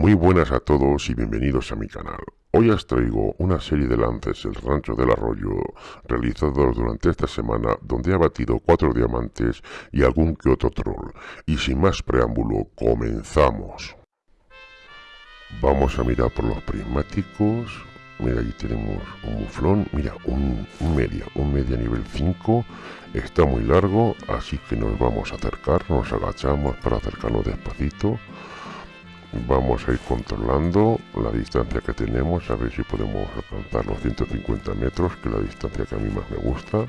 Muy buenas a todos y bienvenidos a mi canal. Hoy os traigo una serie de lances del rancho del arroyo realizados durante esta semana donde he batido cuatro diamantes y algún que otro troll. Y sin más preámbulo, comenzamos. Vamos a mirar por los prismáticos. Mira, ahí tenemos un muflón. Mira, un, un media, un media nivel 5. Está muy largo, así que nos vamos a acercar. Nos agachamos para acercarnos despacito vamos a ir controlando la distancia que tenemos a ver si podemos alcanzar los 150 metros que es la distancia que a mí más me gusta.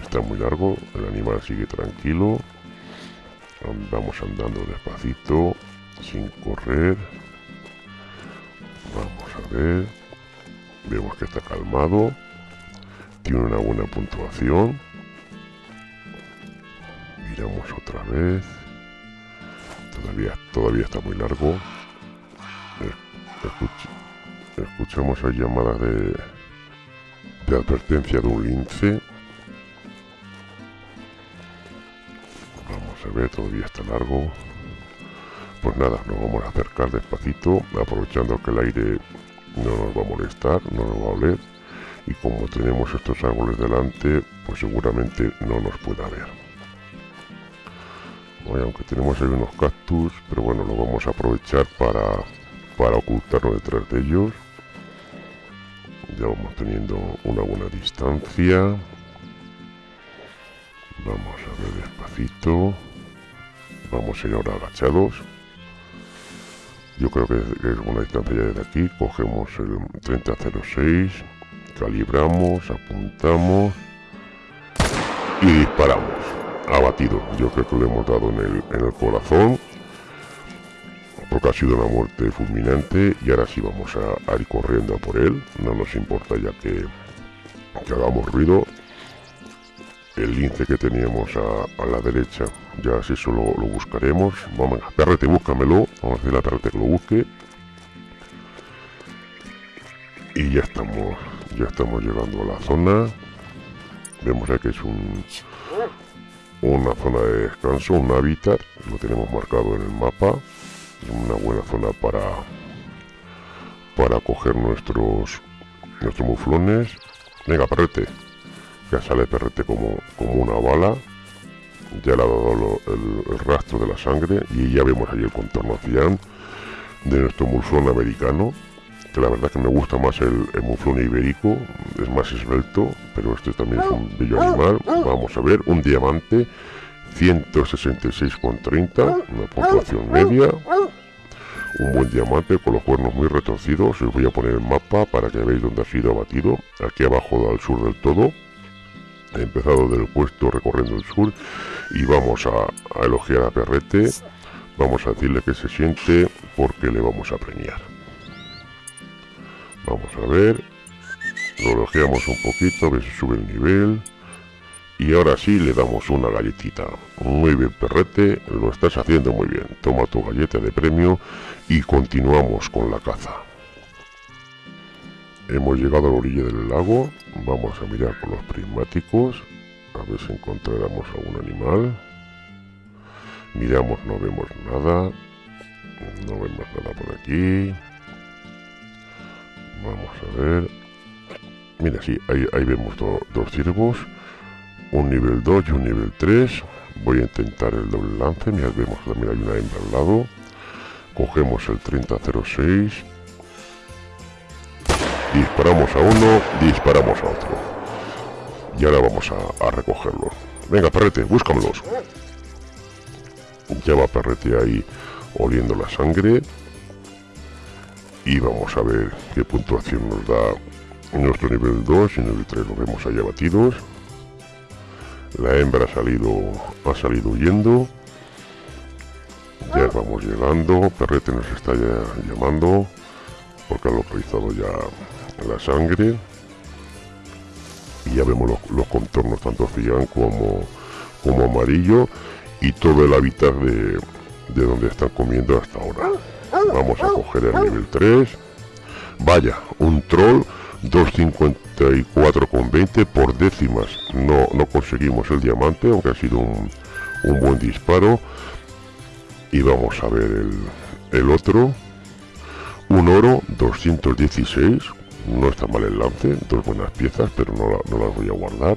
Está muy largo el animal sigue tranquilo. Vamos andando despacito sin correr. Vamos a ver. Vemos que está calmado. Tiene una buena puntuación. Miramos otra vez todavía, todavía está muy largo. escuchamos hay llamadas de, de advertencia de un lince. Vamos a ver, todavía está largo. Pues nada, nos vamos a acercar despacito, aprovechando que el aire no nos va a molestar, no nos va a oler. Y como tenemos estos árboles delante, pues seguramente no nos pueda ver aunque tenemos ahí unos cactus pero bueno lo vamos a aprovechar para para ocultarnos detrás de ellos. Ya vamos teniendo una buena distancia. Vamos a ver despacito. Vamos a ir ahora agachados. Yo creo que es buena distancia ya desde aquí. Cogemos el 3006 calibramos apuntamos y disparamos abatido. Yo creo que le hemos dado en el, en el corazón. Porque ha sido una muerte fulminante. Y ahora sí vamos a, ir corriendo a por él. No nos importa ya que, que hagamos ruido. El lince que teníamos a, la derecha, ya si eso lo, buscaremos. Vamos, perrete, búscamelo. Vamos a decirle a perrete que lo busque. Y ya estamos, ya estamos llegando a la zona. Vemos ya que es un, una zona de descanso, un hábitat, lo tenemos marcado en el mapa, una buena zona para para coger nuestros nuestros muflones. Venga, perrete, ya sale perrete como, como una bala, ya le ha dado el, rastro de la sangre y ya vemos ahí el contorno de nuestro muflón americano la verdad que me gusta más el, muflón ibérico, es más esbelto, pero este también es un bello animal. Vamos a ver, un diamante, 166,30, una puntuación media. Un buen diamante con los cuernos muy retorcidos. Os voy a poner el mapa para que veáis dónde ha sido abatido. Aquí abajo al sur del todo. He empezado del puesto recorriendo el sur y vamos a, a elogiar a Perrete. Vamos a decirle que se siente porque le vamos a premiar. Vamos a ver. Lo elogiamos un poquito, a ver si sube el nivel. Y ahora sí le damos una galletita. Muy bien, perrete, lo estás haciendo muy bien. Toma tu galleta de premio y continuamos con la caza. Hemos llegado a la orilla del lago. Vamos a mirar con los prismáticos. A ver si encontráramos algún animal. Miramos, no vemos nada. No vemos nada por aquí. Vamos a ver. Mira, sí, ahí, vemos dos ciervos. Un nivel 2 y un nivel 3. Voy a intentar el doble lance. Mira, vemos que también hay una hembra al lado. Cogemos el 3006. Disparamos a uno, disparamos a otro. Y ahora vamos a, a recogerlos. Venga, perrete, búscamelos. Ya va perrete ahí oliendo la sangre y vamos a ver qué puntuación nos da nuestro nivel 2 y nivel 3 lo vemos ahí abatidos. La hembra ha salido ha salido huyendo. Ya vamos llegando perrete nos está ya llamando porque ha localizado ya la sangre. Y ya vemos los, contornos tanto cian como como amarillo y todo el hábitat de, de donde están comiendo hasta ahora Vamos a coger el nivel 3. Vaya, un troll 254,20 por décimas. No, no conseguimos el diamante, aunque ha sido un, buen disparo. Y vamos a ver el, el otro. Un oro 216, no está mal el lance, dos buenas piezas, pero no, las voy a guardar.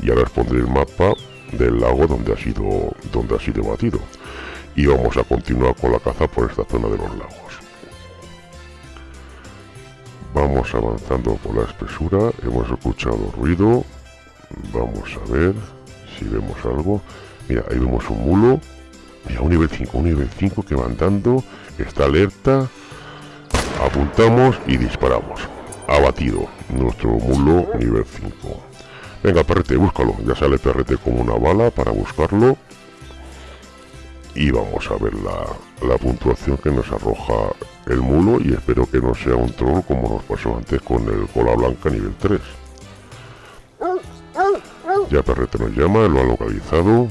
Y ahora os pondré el mapa del lago donde ha sido donde ha sido batido. Y vamos a continuar con la caza por esta zona de los lagos. Vamos avanzando por la espesura, hemos escuchado ruido. Vamos a ver si vemos algo. Mira, ahí vemos un mulo. Mira, un nivel 5, un nivel 5 que va andando, está alerta. Apuntamos y disparamos abatido nuestro mulo nivel 5 venga perrete búscalo ya sale perrete como una bala para buscarlo y vamos a ver la, la puntuación que nos arroja el mulo y espero que no sea un troll como nos pasó antes con el cola blanca nivel 3 ya perrete nos llama lo ha localizado.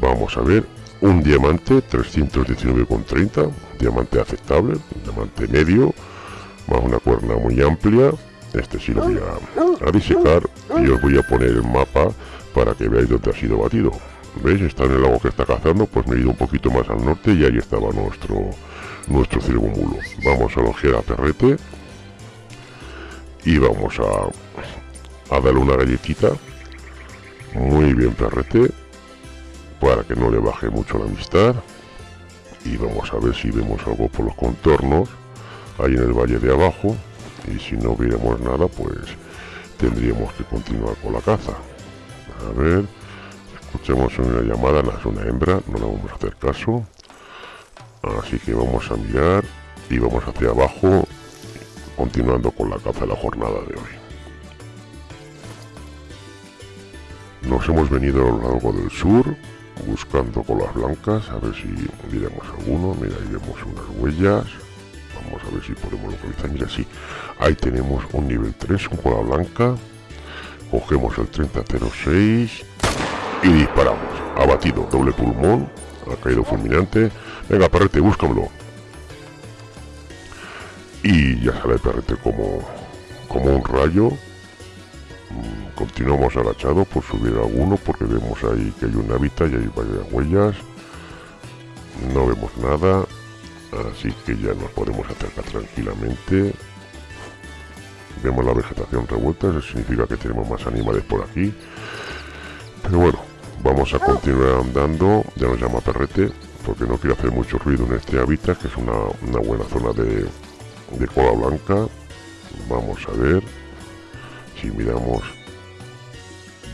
Vamos a ver un diamante 319,30 diamante aceptable diamante medio más una cuerna muy amplia. Este sí lo voy a, disecar y os voy a poner el mapa para que veáis dónde ha sido batido veis está en el lago que está cazando pues me he ido un poquito más al norte y ahí estaba nuestro nuestro cirgumulo vamos a logear a perrete y vamos a, a darle una galletita. Muy bien perrete para que no le baje mucho la amistad. Y vamos a ver si vemos algo por los contornos ahí en el valle de abajo. Y si no viéramos nada pues tendríamos que continuar con la caza. A ver escuchemos una llamada no es una hembra no le vamos a hacer caso así que vamos a mirar y vamos hacia abajo continuando con la caza de la jornada de hoy nos hemos venido a lo largo del sur buscando con las blancas a ver si miramos alguno mira ahí vemos unas huellas Vamos a ver si podemos localizar. Mira, sí. Ahí tenemos un nivel 3, un cola blanca. Cogemos el 3006 y disparamos. Abatido, doble pulmón. Ha caído fulminante. Venga, perrete, búscamelo. Y ya sale perrete como, como un rayo. Mm, continuamos agachados por subir alguno porque vemos ahí que hay un hábitat y hay varias huellas. No vemos nada así que ya nos podemos acercar tranquilamente vemos la vegetación revuelta eso significa que tenemos más animales por aquí pero bueno vamos a continuar andando ya nos llama perrete porque no quiero hacer mucho ruido en este hábitat que es una, buena zona de, de cola blanca vamos a ver si miramos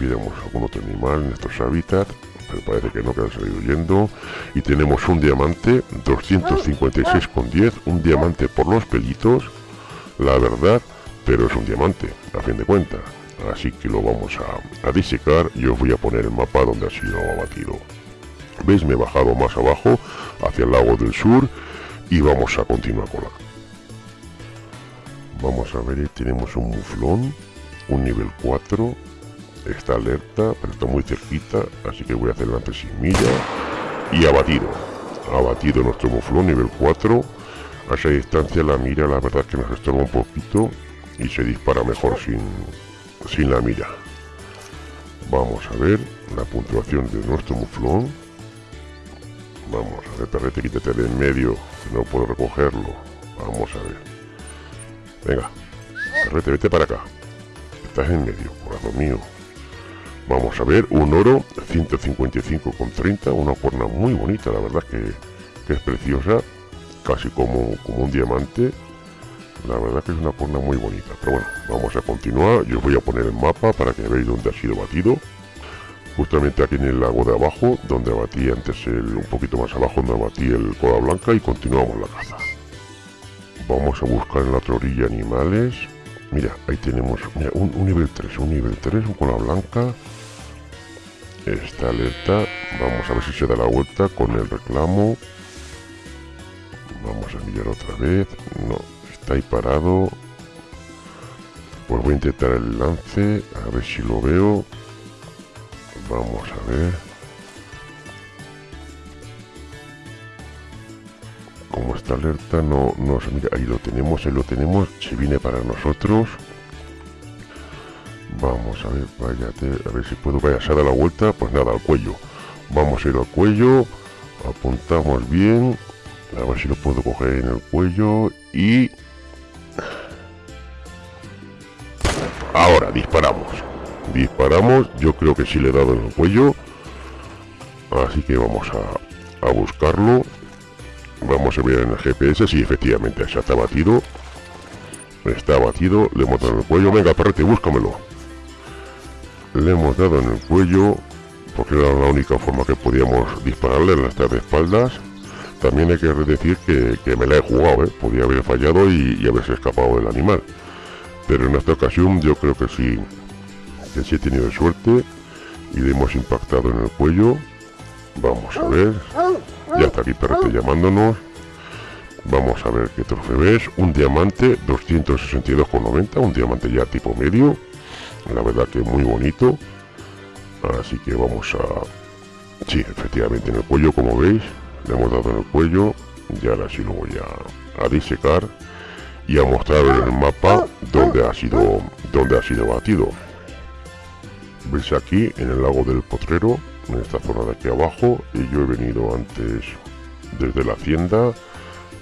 miramos algún otro animal en estos hábitats pero parece que no, que han salido huyendo. Y tenemos un diamante, 256,10, un diamante por los pelitos, la verdad, pero es un diamante, a fin de cuentas. Así que lo vamos a, a disecar y os voy a poner el mapa donde ha sido abatido. ¿Veis? Me he bajado más abajo, hacia el lago del sur, y vamos a continuar con la... Vamos a ver, tenemos un muflón, un nivel 4, está alerta, pero está muy cerquita, así que voy a hacer el sin milla y abatido. Abatido nuestro muflón nivel 4. A esa distancia la mira la verdad que nos estorba un poquito y se dispara mejor sin, sin la mira. Vamos a ver la puntuación de nuestro muflón. Vamos a ver, perrete, quítate de en medio, no puedo recogerlo. Vamos a ver. Venga, perrete, vete para acá. Estás en medio, corazón mío. Vamos a ver, un oro 155,30, una cuerna muy bonita, la verdad que, es preciosa, casi como, como un diamante. La verdad que es una cuerna muy bonita. Pero bueno, vamos a continuar. Yo os voy a poner el mapa para que veáis dónde ha sido batido. Justamente aquí en el lago de abajo, donde abatí antes el, un poquito más abajo, donde abatí el cola blanca y continuamos la caza. Vamos a buscar en la otra orilla animales. Mira, ahí tenemos un, un, nivel 3, un nivel 3, un cola blanca está alerta vamos a ver si se da la vuelta con el reclamo vamos a mirar otra vez no está ahí parado. Pues voy a intentar el lance a ver si lo veo. Vamos a ver. Como está alerta no, no mira. Ahí lo tenemos ahí lo tenemos. Se viene para nosotros. Vamos a ver, váyate, a ver si puedo. Vaya, se da la vuelta, pues nada, al cuello. Vamos a ir al cuello, apuntamos bien. A ver si lo puedo coger en el cuello. Y... Disparamos. Disparamos, yo creo que sí le he dado en el cuello. Así que vamos a, a buscarlo. Vamos a ver en el GPS si efectivamente ya está batido. Está batido, le hemos dado en el cuello. Venga, perrete, búscamelo. Le hemos dado en el cuello, porque era la única forma que podíamos dispararle en las de espaldas. También hay que decir que, me la he jugado, ¿eh? podía haber fallado y, haberse escapado del animal. Pero en esta ocasión yo creo que sí, que sí he tenido suerte y le hemos impactado en el cuello. Vamos a ver. Ya está aquí perrete llamándonos. Vamos a ver qué trofeo ves. Un diamante 262,90. Un diamante ya tipo medio. La verdad que muy bonito. Así que vamos a... Sí, efectivamente en el cuello como veis le hemos dado en el cuello y ahora sí lo voy a, disecar y a mostrar el mapa donde ha sido donde ha sido batido. Veis aquí en el lago del potrero en esta zona de aquí abajo y yo he venido antes desde la hacienda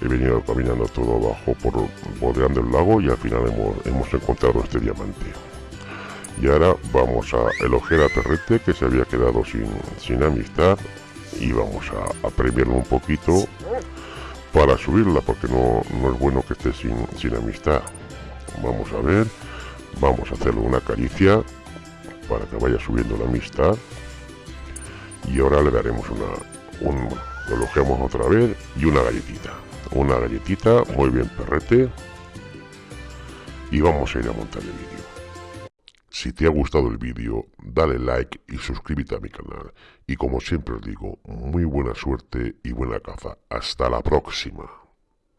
he venido caminando todo abajo por bordeando el lago y al final hemos, hemos encontrado este diamante. Y ahora vamos a elogiar a Perrete que se había quedado sin, sin amistad y vamos a, premiarlo un poquito para subirla porque no, no es bueno que esté sin, sin amistad. Vamos a ver vamos a hacerle una caricia para que vaya subiendo la amistad. Y ahora le daremos una un, lo elogiamos otra vez y una galletita. Una galletita muy bien perrete. Y vamos a ir a montar el vídeo si te ha gustado el vídeo, dale like y suscríbete a mi canal. Y como siempre os digo, muy buena suerte y buena caza. Hasta la próxima.